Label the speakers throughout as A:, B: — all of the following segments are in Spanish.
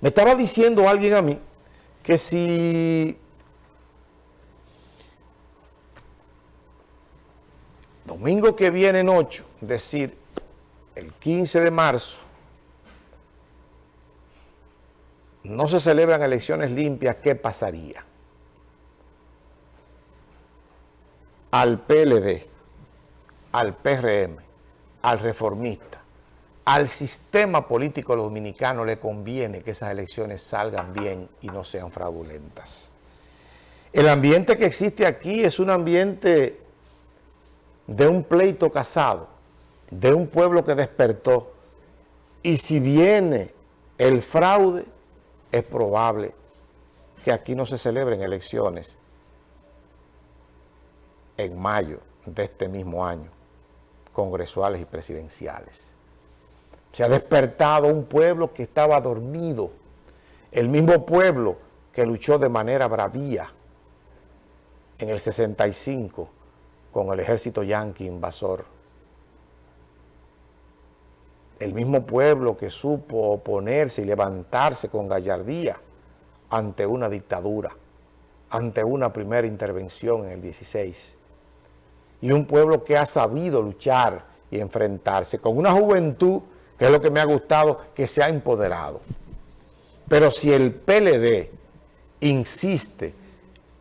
A: Me estaba diciendo alguien a mí que si domingo que viene en 8, es decir, el 15 de marzo, no se celebran elecciones limpias, ¿qué pasaría? Al PLD, al PRM, al reformista, al sistema político dominicano le conviene que esas elecciones salgan bien y no sean fraudulentas. El ambiente que existe aquí es un ambiente de un pleito casado, de un pueblo que despertó, y si viene el fraude, es probable que aquí no se celebren elecciones en mayo de este mismo año, congresuales y presidenciales. Se ha despertado un pueblo que estaba dormido, el mismo pueblo que luchó de manera bravía en el 65 con el ejército yanqui invasor. El mismo pueblo que supo oponerse y levantarse con gallardía ante una dictadura, ante una primera intervención en el 16. Y un pueblo que ha sabido luchar y enfrentarse con una juventud, que es lo que me ha gustado, que se ha empoderado. Pero si el PLD insiste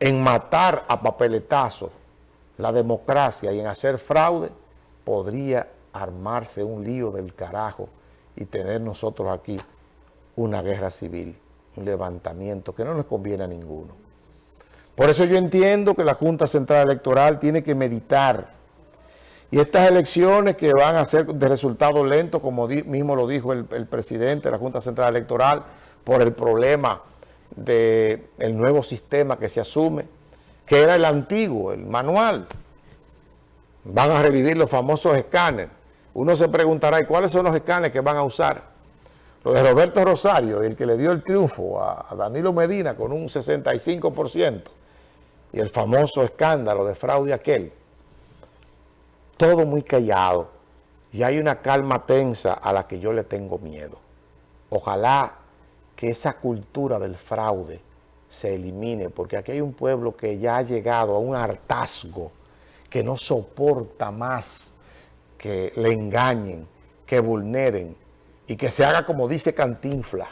A: en matar a papeletazos la democracia y en hacer fraude, podría armarse un lío del carajo y tener nosotros aquí una guerra civil, un levantamiento que no nos conviene a ninguno. Por eso yo entiendo que la Junta Central Electoral tiene que meditar y estas elecciones que van a ser de resultado lento, como mismo lo dijo el, presidente de la Junta Central Electoral, por el problema del nuevo sistema que se asume, que era el antiguo, el manual. Van a revivir los famosos escáneres. Uno se preguntará, ¿y cuáles son los escáneres que van a usar? Lo de Roberto Rosario, el que le dio el triunfo a, Danilo Medina con un 65%, y el famoso escándalo de fraude aquel. Todo muy callado, y hay una calma tensa a la que yo le tengo miedo. Ojalá que esa cultura del fraude se elimine, porque aquí hay un pueblo que ya ha llegado a un hartazgo, que no soporta más que le engañen, que vulneren y que se haga como dice Cantinfla.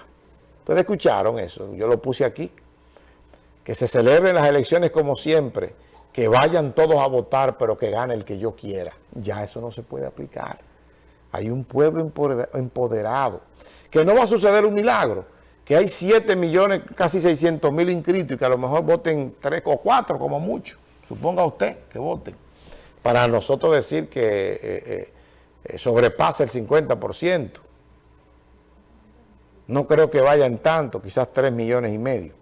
A: Ustedes escucharon eso, yo lo puse aquí. Que se celebren las elecciones como siempre, que vayan todos a votar, pero que gane el que yo quiera. Ya eso no se puede aplicar. Hay un pueblo empoderado, que no va a suceder un milagro, que hay 7 millones, casi 600 mil inscritos y que a lo mejor voten 3 o 4 como mucho. Suponga usted que voten. Para nosotros decir que eh, eh, eh, sobrepasa el 50%. No creo que vayan tanto, quizás 3 millones y medio.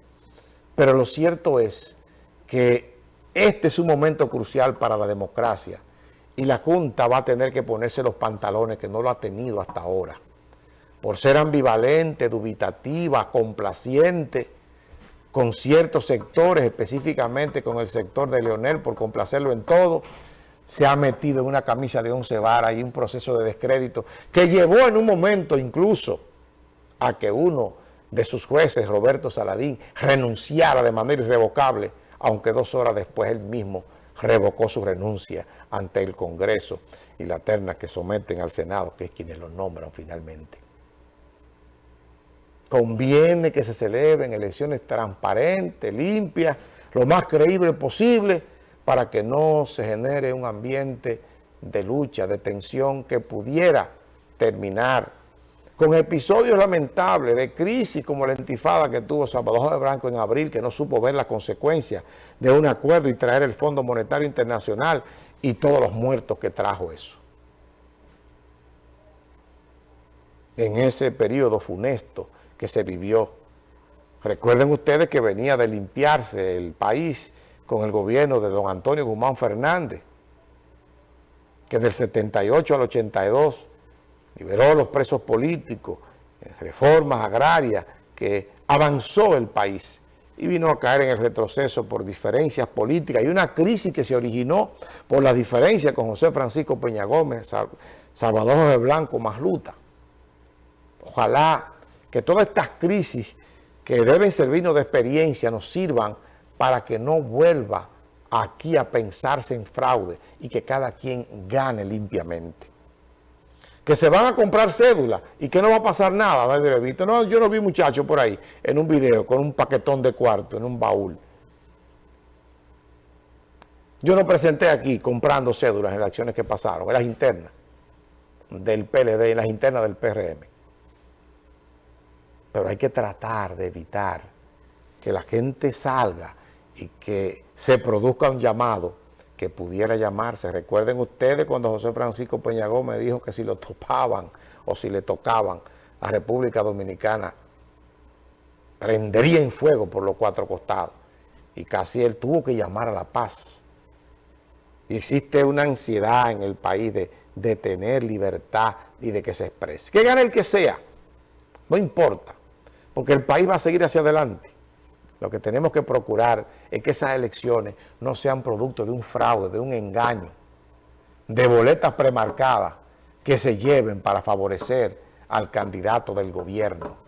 A: Pero lo cierto es que este es un momento crucial para la democracia y la Junta va a tener que ponerse los pantalones que no lo ha tenido hasta ahora. Por ser ambivalente, dubitativa, complaciente con ciertos sectores, específicamente con el sector de Leonel, por complacerlo en todo, se ha metido en una camisa de once varas y un proceso de descrédito que llevó en un momento incluso a que uno de sus jueces, Roberto Saladín, renunciara de manera irrevocable, aunque dos horas después él mismo revocó su renuncia ante el Congreso y la terna que someten al Senado, que es quienes lo nombran finalmente. Conviene que se celebren elecciones transparentes, limpias, lo más creíble posible, para que no se genere un ambiente de lucha, de tensión que pudiera terminar con episodios lamentables de crisis como la intifada que tuvo Salvador de Branco en abril, que no supo ver las consecuencias de un acuerdo y traer el Fondo Monetario Internacional y todos los muertos que trajo eso. En ese periodo funesto que se vivió. Recuerden ustedes que venía de limpiarse el país con el gobierno de don Antonio Guzmán Fernández, que del 78 al 82 liberó los presos políticos, reformas agrarias, que avanzó el país y vino a caer en el retroceso por diferencias políticas y una crisis que se originó por las diferencias con José Francisco Peña Gómez, Salvador de Blanco, Masluta. Ojalá que todas estas crisis que deben servirnos de experiencia nos sirvan para que no vuelva aquí a pensarse en fraude y que cada quien gane limpiamente. Que se van a comprar cédulas y que no va a pasar nada, No, yo no vi muchachos por ahí en un video con un paquetón de cuarto en un baúl. Yo no presenté aquí comprando cédulas en las acciones que pasaron, en las internas del PLD, en las internas del PRM pero hay que tratar de evitar que la gente salga y que se produzca un llamado que pudiera llamarse. Recuerden ustedes cuando José Francisco Peña Gómez dijo que si lo topaban o si le tocaban a República Dominicana, prendería en fuego por los cuatro costados. Y casi él tuvo que llamar a la paz. Y existe una ansiedad en el país de, de tener libertad y de que se exprese. Que gane el que sea, no importa porque el país va a seguir hacia adelante. Lo que tenemos que procurar es que esas elecciones no sean producto de un fraude, de un engaño, de boletas premarcadas que se lleven para favorecer al candidato del gobierno.